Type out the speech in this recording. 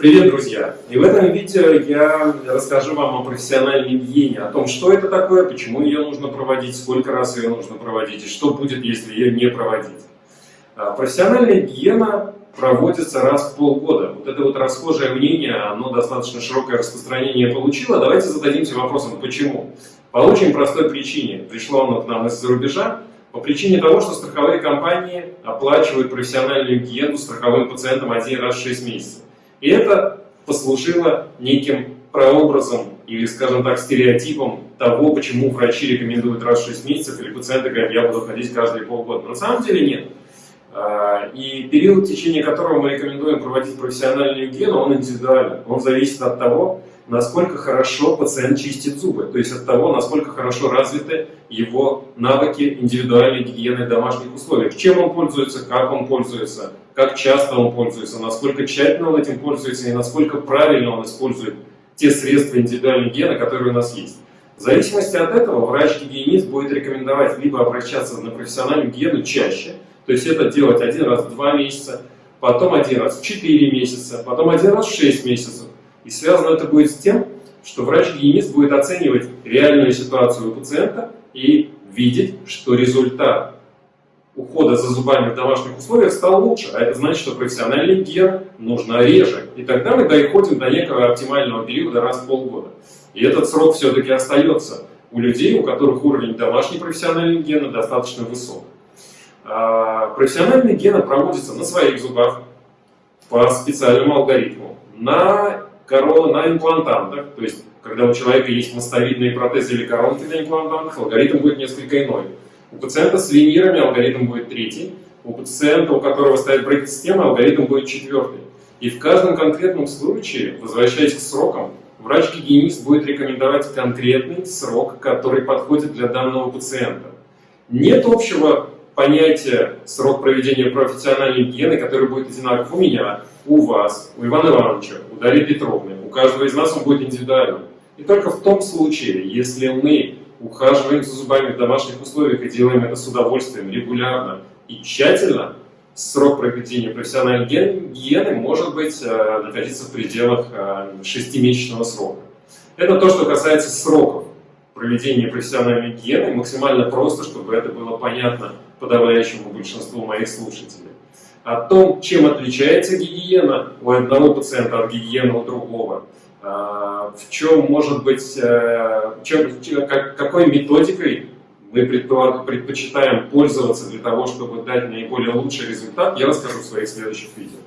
Привет, друзья! И в этом видео я расскажу вам о профессиональной гигиене, о том, что это такое, почему ее нужно проводить, сколько раз ее нужно проводить и что будет, если ее не проводить. А, профессиональная гигиена проводится раз в полгода. Вот это вот расхожее мнение, оно достаточно широкое распространение получило. Давайте зададимся вопросом, почему? По очень простой причине. Пришло оно к нам из-за рубежа, по причине того, что страховые компании оплачивают профессиональную гигиену страховым пациентам один раз в 6 месяцев. И это послужило неким прообразом или, скажем так, стереотипом того, почему врачи рекомендуют раз в 6 месяцев, или пациенты говорят, я буду ходить каждые полгода. На самом деле нет. А, и период, в течение которого мы рекомендуем проводить профессиональную гигиену, он индивидуален. Он зависит от того, насколько хорошо пациент чистит зубы, то есть от того, насколько хорошо развиты его навыки индивидуальной гигиены в домашних условиях. Чем он пользуется, как он пользуется, как часто он пользуется, насколько тщательно он этим пользуется и насколько правильно он использует те средства индивидуальной гигиены, которые у нас есть. В зависимости от этого врач-гигиенист будет рекомендовать либо обращаться на профессиональную гигиену чаще, то есть это делать один раз в два месяца, потом один раз в четыре месяца, потом один раз в шесть месяцев. И связано это будет с тем, что врач-гигиенист будет оценивать реальную ситуацию у пациента и видеть, что результат ухода за зубами в домашних условиях стал лучше, а это значит, что профессиональный гигиена нужна реже. И тогда мы доходим до некого оптимального периода раз в полгода. И этот срок все-таки остается у людей, у которых уровень домашней профессиональной гигиены достаточно высок. А профессиональная гигиена проводится на своих зубах по специальному алгоритму, на корона на имплантантах, то есть когда у человека есть мостовидные протезы или коронки на имплантантах, алгоритм будет несколько иной. У пациента с винирами алгоритм будет третий, у пациента, у которого стоит брейк-система, алгоритм будет четвертый. И в каждом конкретном случае, возвращаясь к срокам, врач-гигиенист будет рекомендовать конкретный срок, который подходит для данного пациента. Нет общего понятия срок проведения профессиональной гигиены, который будет одинаков у меня, у вас, у Ивана Ивановича, у Дарьи Петровны. У каждого из нас он будет индивидуальным. И только в том случае, если мы ухаживаем за зубами в домашних условиях и делаем это с удовольствием, регулярно и тщательно, срок проведения профессиональной гигиены может быть э, находиться в пределах э, шестимесячного срока. Это то, что касается сроков проведения профессиональной гигиены, максимально просто, чтобы это было понятно подавляющему большинству моих слушателей о том, чем отличается гигиена у одного пациента от гигиены у другого, а, в чем может быть, э, чем, какой методикой мы предпочитаем пользоваться для того, чтобы дать наиболее лучший результат, я расскажу в своих следующих видео.